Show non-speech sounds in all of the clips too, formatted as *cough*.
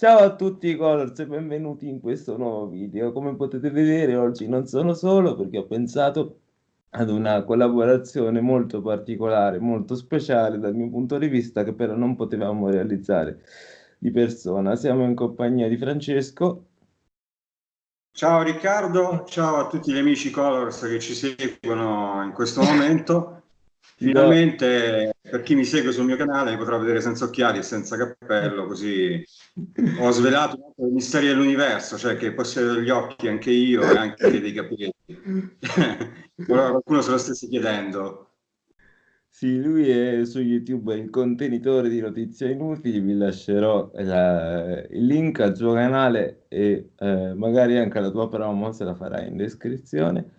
Ciao a tutti Colors e benvenuti in questo nuovo video. Come potete vedere oggi non sono solo perché ho pensato ad una collaborazione molto particolare, molto speciale dal mio punto di vista che però non potevamo realizzare di persona. Siamo in compagnia di Francesco. Ciao Riccardo, ciao a tutti gli amici Colors che ci seguono in questo momento. Finalmente per chi mi segue sul mio canale mi potrà vedere senza occhiali e senza cappello, così ho svelato i misteri dell'universo, cioè che possiedo degli occhi anche io e anche *coughs* dei capelli. *laughs* Qualcuno se lo stesse chiedendo. Sì, lui è su YouTube il contenitore di notizie inutili, vi lascerò la, il link al suo canale e eh, magari anche la tua promo se la farai in descrizione.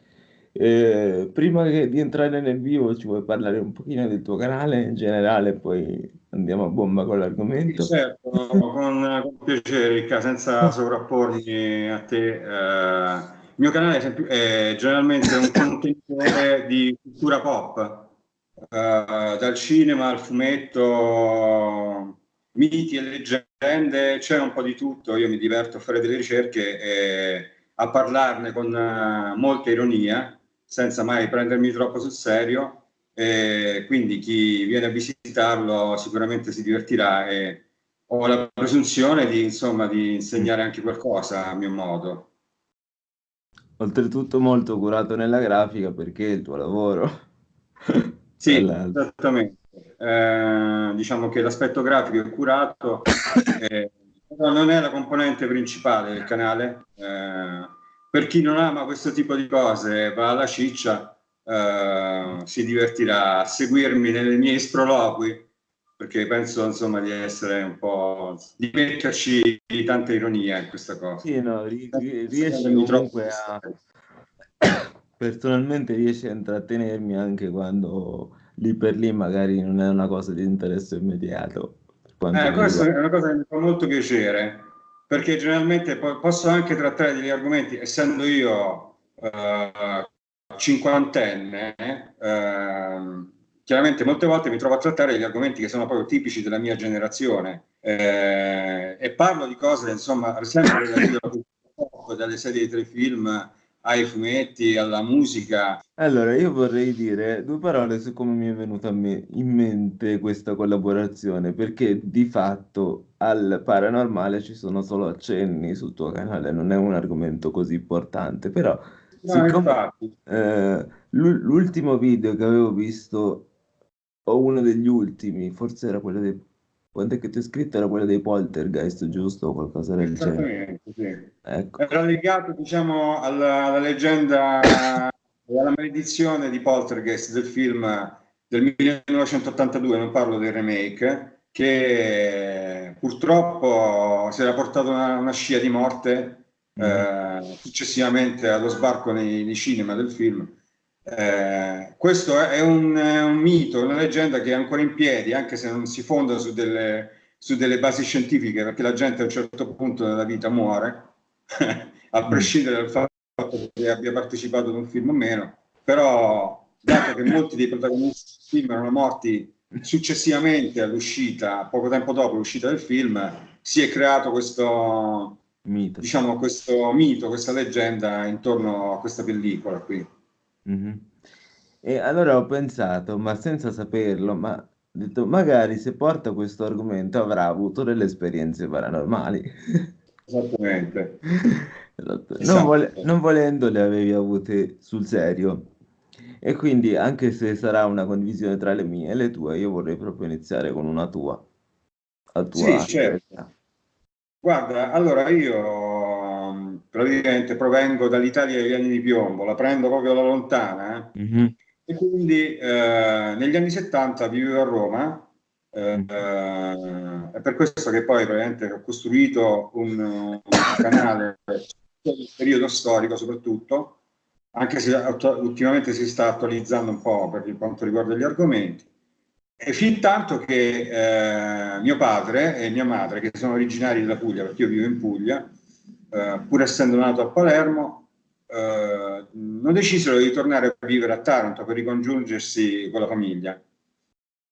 Eh, prima di entrare nel vivo, ci vuoi parlare un pochino del tuo canale in generale, poi andiamo a bomba con l'argomento. Sì, certo, con, con, piacere, Ricca, senza *laughs* sovrappormi a te. Eh, il mio canale è, è generalmente un contenitore di cultura pop, eh, dal cinema al fumetto, miti e leggende, c'è un po' di tutto. Io mi diverto a fare delle ricerche e a parlarne con uh, molta ironia senza mai prendermi troppo sul serio. E quindi chi viene a visitarlo sicuramente si divertirà e ho la presunzione di, insomma, di insegnare anche qualcosa a mio modo. Oltretutto molto curato nella grafica perché è il tuo lavoro. *laughs* Sì, esattamente. Eh, diciamo che l'aspetto grafico è curato, eh, non è la componente principale del canale. Eh, per chi non ama questo tipo di cose, va alla ciccia, eh, si divertirà a seguirmi nei miei sproloqui, perché penso insomma di essere un po', di metterci tanta ironia in questa cosa. Sì, no, riesci comunque a... *coughs* Personalmente riesci a intrattenermi anche quando lì per lì magari non è una cosa di interesse immediato. Eh, questa è una cosa che mi fa molto piacere perché generalmente posso anche trattare degli argomenti, essendo io eh, cinquantenne, eh, chiaramente molte volte mi trovo a trattare degli argomenti che sono proprio tipici della mia generazione eh, e parlo di cose, insomma, sempre relative dalle serie di tre film ai fumetti, alla musica. Allora, io vorrei dire due parole su come mi è venuta me in mente questa collaborazione, perché di fatto al paranormale ci sono solo accenni sul tuo canale, non è un argomento così importante, però no, siccome eh, l'ultimo video che avevo visto, o uno degli ultimi, forse era quello dei quando è che ti ho scritto era quello dei poltergeist, giusto? O qualcosa del genere. Sì. Ecco. Era legato, diciamo, alla, alla leggenda, alla maledizione di poltergeist del film del 1982, non parlo del remake, che purtroppo si era portato una, una scia di morte mm. eh, successivamente allo sbarco nei, nei cinema del film eh, questo è un, è un, mito, una leggenda che è ancora in piedi, anche se non si fonda su delle, su delle basi scientifiche, perché la gente a un certo punto della vita muore, *laughs* a mm. prescindere dal fatto che abbia partecipato ad un film o meno, però dato che molti dei protagonisti del film erano morti successivamente all'uscita, poco tempo dopo l'uscita del film, si è creato questo mito. Diciamo, questo mito, questa leggenda intorno a questa pellicola qui. Mh-mh. E allora ho pensato, ma senza saperlo, ma ho detto: "Magari se porta questo argomento avrà avuto delle esperienze paranormali". Esattamente. *laughs* Esatto. Non vole esatto. non volendo le avevi avute sul serio. E quindi anche se sarà una condivisione tra le mie e le tue, io vorrei proprio iniziare con una tua. A tua Sì, certo. Guarda, allora io praticamente provengo dall'Italia degli anni di piombo, la prendo proprio alla lontana. Eh? Mm-hmm. E quindi eh, negli anni 70 vivevo a Roma, eh, mm è per questo che poi praticamente ho costruito un, un canale del periodo storico soprattutto, anche se ultimamente si sta attualizzando un po' per quanto riguarda gli argomenti. E fin tanto che eh, mio padre e mia madre, che sono originari della Puglia, perché io vivo in Puglia, eh, pur essendo nato a Palermo, eh, non decisero di tornare a vivere a Taranto per ricongiungersi con la famiglia.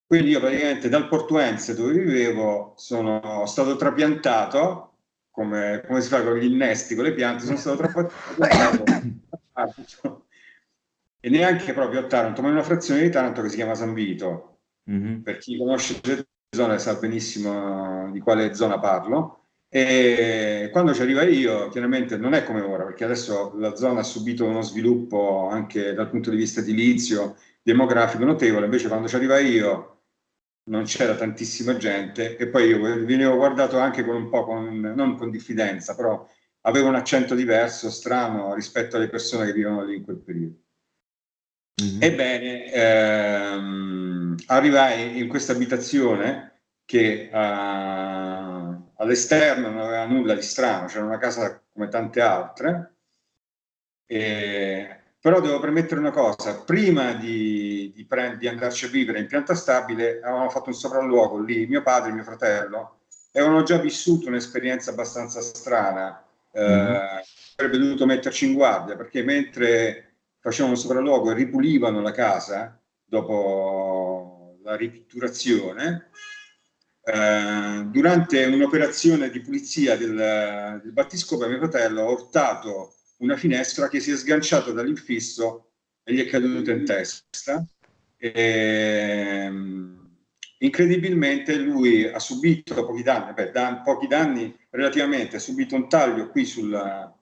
Quindi io praticamente dal Portuense dove vivevo sono stato trapiantato come, come, si fa con gli innesti, con le piante, sono stato troppo attento *coughs* e neanche proprio a Taranto, ma in una frazione di Taranto che si chiama San Vito. Mm-hmm. Per chi conosce le zone sa benissimo di quale zona parlo. E quando ci arriva io, chiaramente non è come ora, perché adesso la zona ha subito uno sviluppo anche dal punto di vista edilizio, demografico notevole, invece quando ci arriva io non c'era tantissima gente e poi io venivo guardato anche con un po' con, non con diffidenza, però avevo un accento diverso, strano rispetto alle persone che vivono lì in quel periodo. Mm-hmm. Ebbene, ehm, arrivai in questa abitazione che uh, all'esterno non aveva nulla di strano, c'era una casa come tante altre, e però devo premettere una cosa, prima di, di, di, andarci a vivere in pianta stabile avevamo fatto un sopralluogo lì, mio padre e mio fratello, e avevano già vissuto un'esperienza abbastanza strana, eh, mm. avrebbe dovuto metterci in guardia, perché mentre facevano un sopralluogo e ripulivano la casa dopo la ripitturazione, eh, durante un'operazione di pulizia del, del battiscopo mio fratello ha urtato una finestra che si è sganciata dall'infisso e gli è caduta in testa. E, ehm, incredibilmente lui ha subito pochi danni, beh, da, pochi danni relativamente, ha subito un taglio qui sulla,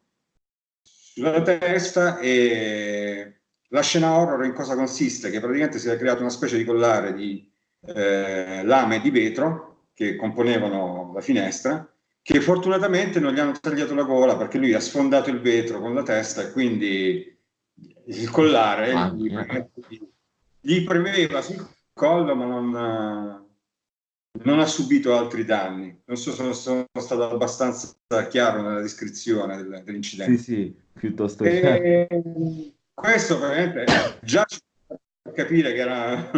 sulla testa e la scena horror in cosa consiste? Che praticamente si è creato una specie di collare di eh, lame di vetro che componevano la finestra che fortunatamente non gli hanno tagliato la gola perché lui ha sfondato il vetro con la testa e quindi il collare ah, gli, gli, premeva sul collo ma non, non, ha subito altri danni. Non so se sono, stato abbastanza chiaro nella descrizione del, dell'incidente. Sì, sì, piuttosto e, Questo veramente già capire che era,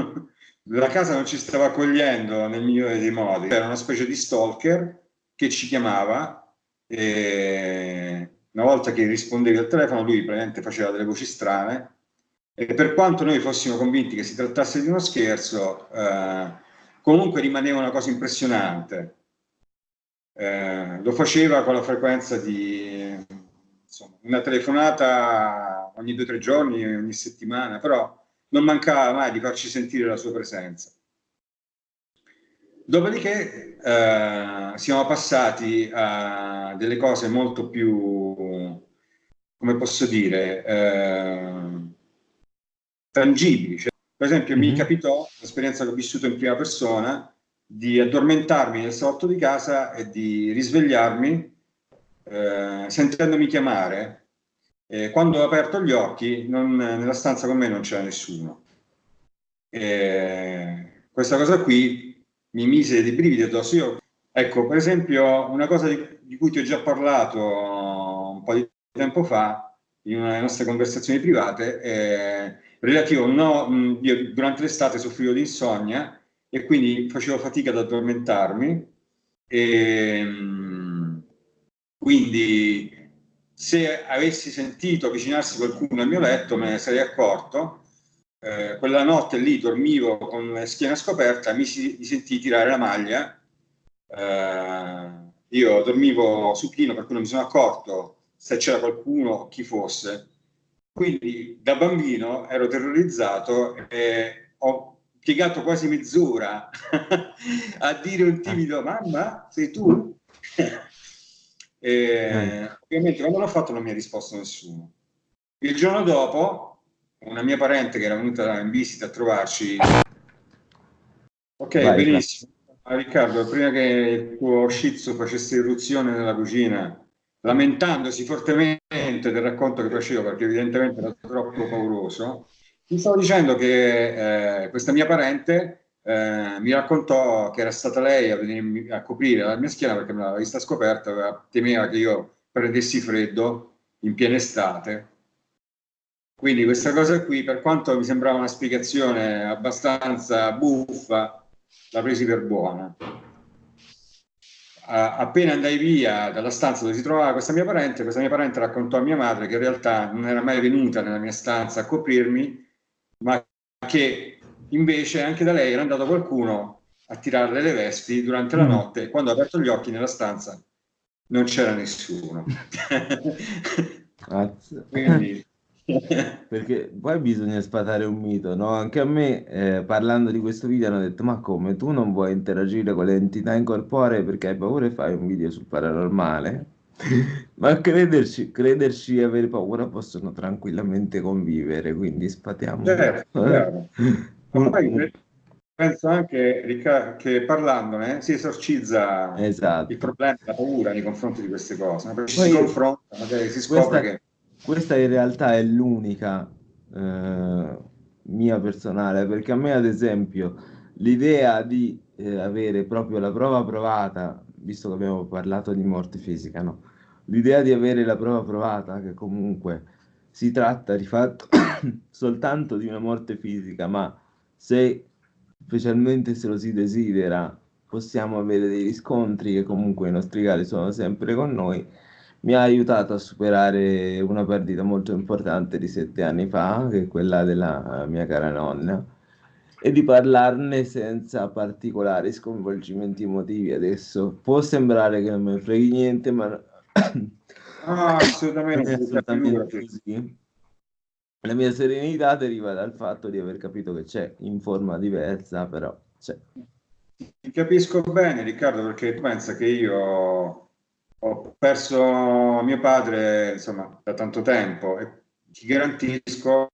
la casa non ci stava accogliendo nel migliore dei modi, era una specie di stalker che ci chiamava e una volta che rispondevi al telefono lui praticamente faceva delle voci strane. E per quanto noi fossimo convinti che si trattasse di uno scherzo eh, comunque rimaneva una cosa impressionante. Eh, lo faceva con la frequenza di insomma, una telefonata ogni due o tre giorni ogni settimana però non mancava mai di farci sentire la sua presenza Dopodiché eh, siamo passati a delle cose molto più, come posso dire, eh, tangibili. Cioè, per esempio, mm -hmm. mi mhm. capitò l'esperienza che ho vissuto in prima persona di addormentarmi nel salotto di casa e di risvegliarmi eh, sentendomi chiamare. E quando ho aperto gli occhi, non, nella stanza con me non c'era nessuno. E questa cosa qui mi mise dei brividi addosso. Io, ecco, per esempio, una cosa di, di, cui ti ho già parlato un po' di tempo fa, in una delle nostre conversazioni private, è relativo, no, io durante l'estate soffrivo di insonnia e quindi facevo fatica ad addormentarmi e quindi se avessi sentito avvicinarsi qualcuno al mio letto me ne sarei accorto. Eh, quella notte lì dormivo con la schiena scoperta, mi, si, mi sentii tirare la maglia, eh, io dormivo supino per cui non mi sono accorto se c'era qualcuno, chi fosse, quindi da bambino ero terrorizzato e ho piegato quasi mezz'ora *laughs* a dire un timido mamma sei tu? E, eh. ovviamente quando l'ho fatto non mi ha risposto nessuno. Il giorno dopo una mia parente che era venuta in visita a trovarci. Ok, Vai, benissimo. Ah, Riccardo, prima che il tuo shih facesse irruzione nella cucina, lamentandosi fortemente del racconto che facevo, perché evidentemente era troppo pauroso, mi stavo dicendo che eh, questa mia parente eh, mi raccontò che era stata lei a venirmi a coprire la mia schiena perché me l'aveva vista scoperta, temeva che io prendessi freddo in piena estate quindi questa cosa qui, per quanto mi sembrava una spiegazione abbastanza buffa, la presi per buona. appena andai via dalla stanza dove si trovava questa mia parente, questa mia parente raccontò a mia madre che in realtà non era mai venuta nella mia stanza a coprirmi, ma che invece anche da lei era andato qualcuno a tirarle le vesti durante la mm. notte e quando ha aperto gli occhi nella stanza non c'era nessuno. *laughs* Quindi... *laughs* Perché poi bisogna sfatare un mito, no? Anche a me, eh, parlando di questo video, hanno detto: Ma come tu non vuoi interagire con le entità incorporee perché hai paura e fai un video sul paranormale? *laughs* Ma crederci, crederci e avere paura possono tranquillamente convivere, quindi spatiamo. Certo, certo. Ma poi penso anche che parlandone si esorcizza esatto. il problema, la paura nei confronti di queste cose. Poi, si confronta, magari si scopre questa, che questa in realtà è l'unica eh, mia personale, perché a me, ad esempio, l'idea di eh, avere proprio la prova provata, visto che abbiamo parlato di morte fisica, no? L'idea di avere la prova provata, che comunque si tratta di fatto *coughs* soltanto di una morte fisica, ma se specialmente se lo si desidera, possiamo avere dei riscontri che comunque i nostri cari sono sempre con noi mi ha aiutato a superare una perdita molto importante di sette anni fa, che è quella della mia cara nonna, e di parlarne senza particolari sconvolgimenti emotivi. Adesso può sembrare che non me ne freghi niente, ma ah, assolutamente, *coughs* assolutamente così. La mia serenità deriva dal fatto di aver capito che c'è in forma diversa, però c'è. Ti capisco bene, Riccardo, perché pensa che io ho perso mio padre insomma da tanto tempo e ti garantisco,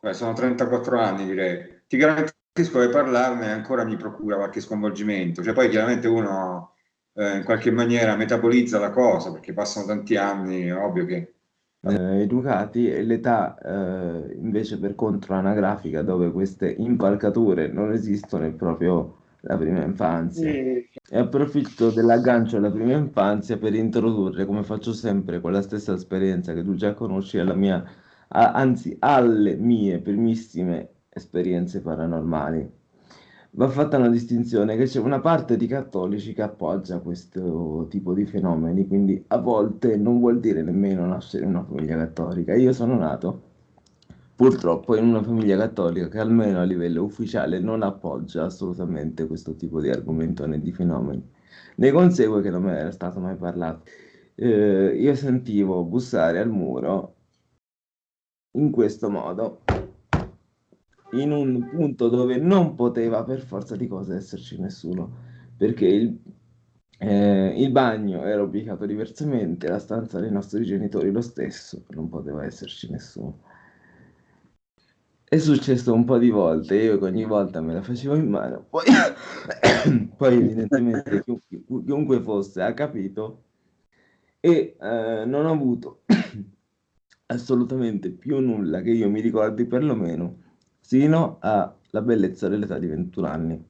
beh, sono 34 anni direi, ti garantisco che parlarne ancora mi procura qualche sconvolgimento, cioè poi chiaramente uno eh, in qualche maniera metabolizza la cosa perché passano tanti anni, è ovvio che... Eh, educati e l'età eh, invece per contro anagrafica dove queste impalcature non esistono è proprio la prima infanzia. E approfitto dell'aggancio alla prima infanzia per introdurre, come faccio sempre, con la stessa esperienza che tu già conosci, alla mia, a, anzi alle mie primissime esperienze paranormali. Va fatta una distinzione che c'è una parte di cattolici che appoggia questo tipo di fenomeni, quindi a volte non vuol dire nemmeno nascere in una famiglia cattolica. Io sono nato purtroppo in una famiglia cattolica che almeno a livello ufficiale non appoggia assolutamente questo tipo di argomento né di fenomeni. Ne consegue che non ne era stato mai parlato. Eh, io sentivo bussare al muro in questo modo, in un punto dove non poteva per forza di cose esserci nessuno, perché il, eh, il bagno era ubicato diversamente, la stanza dei nostri genitori lo stesso, non poteva esserci nessuno. È successo un po' di volte, io ogni volta me la facevo in mano, poi, *coughs* poi evidentemente chiunque, chiunque fosse ha capito e eh, non ho avuto *coughs* assolutamente più nulla che io mi ricordi perlomeno sino alla bellezza dell'età di 21 anni.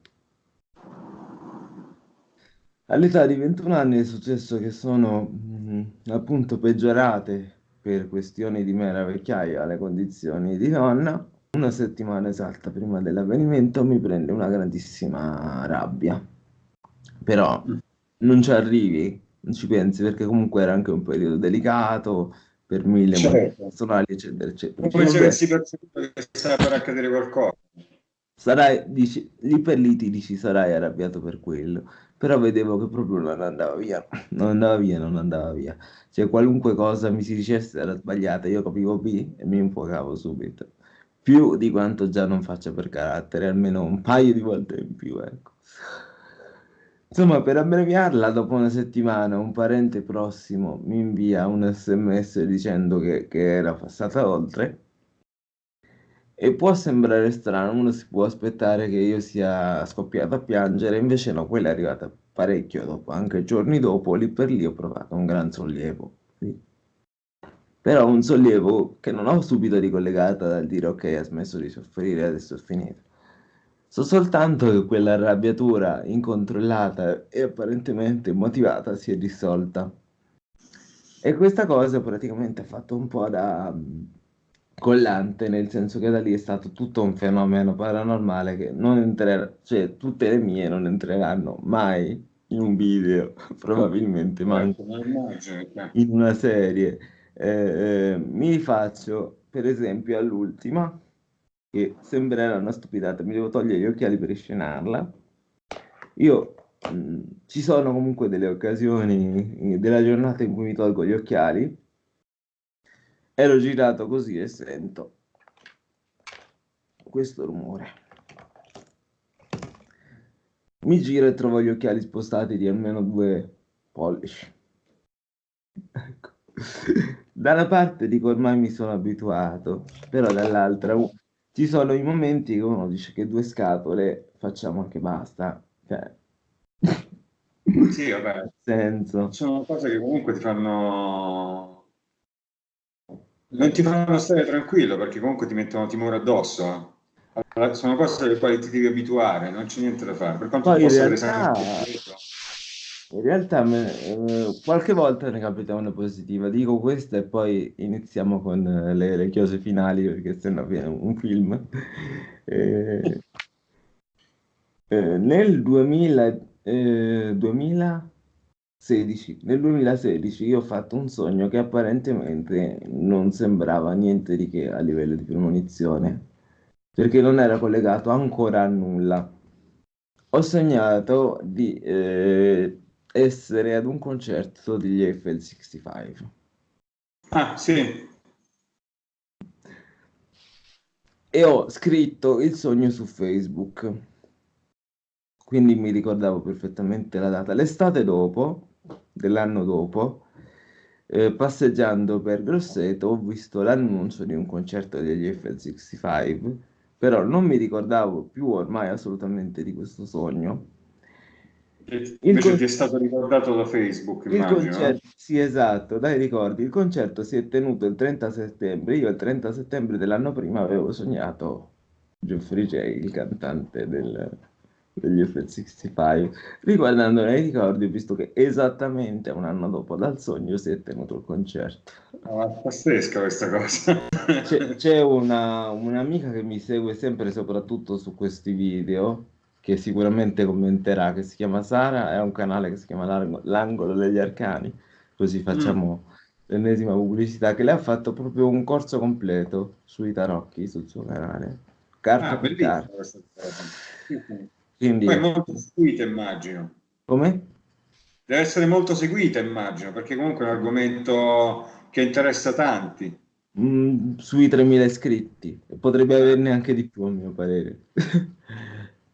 All'età di 21 anni è successo che sono mh, mm, appunto peggiorate per questioni di mera vecchiaia le condizioni di nonna una settimana esatta prima dell'avvenimento mi prende una grandissima rabbia. Però mm. non ci arrivi, non ci pensi perché comunque era anche un periodo delicato per mille certo. personali, eccetera, eccetera. Come se avessi percepito che stava per accadere qualcosa. Sarai, dici, lì per lì ti dici sarai arrabbiato per quello, però vedevo che proprio non andava via, non andava via, non andava via. Cioè qualunque cosa mi si dicesse era sbagliata, io capivo B e mi infuocavo subito più di quanto già non faccia per carattere, almeno un paio di volte in più, ecco. Insomma, per abbreviarla, dopo una settimana un parente prossimo mi invia un sms dicendo che, che era passata oltre e può sembrare strano, uno si può aspettare che io sia scoppiato a piangere, invece no, quella è arrivata parecchio dopo, anche giorni dopo, lì per lì ho provato un gran sollievo. Sì però un sollievo che non ho subito ricollegato dal dire ok, ha smesso di soffrire, adesso è finito. So soltanto che quella arrabbiatura incontrollata e apparentemente motivata si è dissolta. E questa cosa praticamente ha fatto un po' da mm, collante, nel senso che da lì è stato tutto un fenomeno paranormale che non entrerà, cioè tutte le mie non entreranno mai in un video, *laughs* probabilmente mai in una serie. Eh, mi rifaccio per esempio all'ultima, che sembrerà una stupidata, mi devo togliere gli occhiali per riscenarla. Io mm, ci sono comunque delle occasioni della giornata in cui mi tolgo gli occhiali. Ero girato così e sento questo rumore. Mi giro e trovo gli occhiali spostati di almeno due pollici. Ecco. Da una parte dico ormai mi sono abituato, però dall'altra ci sono i momenti che uno dice che due scatole facciamo anche basta. Cioè, sì, vabbè. *laughs* Senso. Sono cose che comunque ti fanno... Non ti fanno stare tranquillo perché comunque ti mettono timore addosso. Allora, sono cose alle quali ti devi abituare, non c'è niente da fare. Per quanto Poi possa realtà, in realtà me, eh, qualche volta ne capita una positiva. Dico questa e poi iniziamo con le, le chiose finali perché sennò viene un film. *laughs* Eh, eh, nel 2000, 2016, eh, nel 2016 io ho fatto un sogno che apparentemente non sembrava niente di che a livello di premonizione, perché non era collegato ancora a nulla. Ho sognato di eh, essere ad un concerto degli Eiffel 65. Ah, sì. E ho scritto il sogno su Facebook. Quindi mi ricordavo perfettamente la data. L'estate dopo, dell'anno dopo, eh, passeggiando per Grosseto, ho visto l'annuncio di un concerto degli Eiffel 65, però non mi ricordavo più ormai assolutamente di questo sogno Invece ti è stato ricordato da Facebook, il immagino. Concerto, sì, esatto, dai ricordi. Il concerto si è tenuto il 30 settembre. Io il 30 settembre dell'anno prima avevo sognato Geoffrey J, il cantante del, degli F65. Riguardando i ricordi, ho visto che esattamente un anno dopo dal sogno si è tenuto il concerto. Oh, è pazzesca questa cosa. C'è, c'è una, un'amica che mi segue sempre soprattutto su questi video che sicuramente commenterà, che si chiama Sara, è un canale che si chiama L'Angolo degli Arcani, così facciamo mm. l'ennesima pubblicità, che lei ha fatto proprio un corso completo sui tarocchi sul suo canale. Carta ah, per carta. Quindi... Poi è molto seguita, immagino. Come? Deve essere molto seguita, immagino, perché comunque è un argomento che interessa tanti. Mm, sui 3.000 iscritti, potrebbe averne anche di più, a mio parere. *laughs*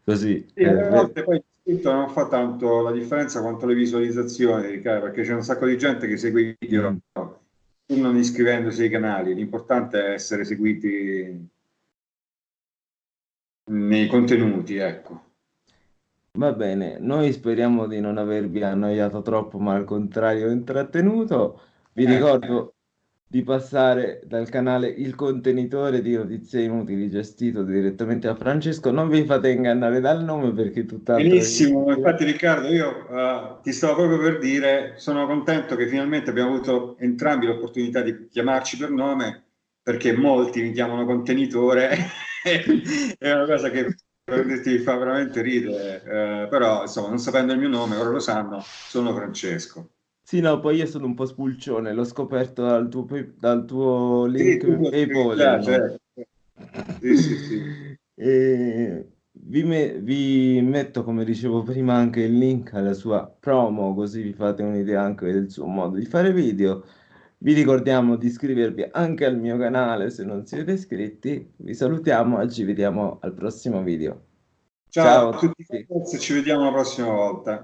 Così. Sì, a volte poi scritto non fa tanto la differenza quanto le visualizzazioni, perché c'è un sacco di gente che segue i video mm. pur non iscrivendosi ai canali. L'importante è essere seguiti nei contenuti, ecco. Va bene, noi speriamo di non avervi annoiato troppo, ma al contrario intrattenuto. Vi eh, ricordo di passare dal canale Il Contenitore di Notizie Inutili gestito direttamente da Francesco. Non vi fate ingannare dal nome perché è tutt'altro. Benissimo, infatti Riccardo, io uh, ti stavo proprio per dire, sono contento che finalmente abbiamo avuto entrambi l'opportunità di chiamarci per nome perché molti mi chiamano contenitore, *laughs* è una cosa che ti fa veramente ridere, uh, però insomma non sapendo il mio nome, ora lo sanno, sono Francesco. Sì, no, poi io sono un po' spulcione, l'ho scoperto dal tuo, dal tuo link sì, PayPal. No? Certo. Sì, sì, sì. *laughs* E vi, me, vi, metto, come dicevo prima, anche il link alla sua promo, così vi fate un'idea anche del suo modo di fare video. Vi ricordiamo di iscrivervi anche al mio canale se non siete iscritti. Vi salutiamo e ci vediamo al prossimo video. Ciao, Ciao a tutti, ci vediamo la prossima volta.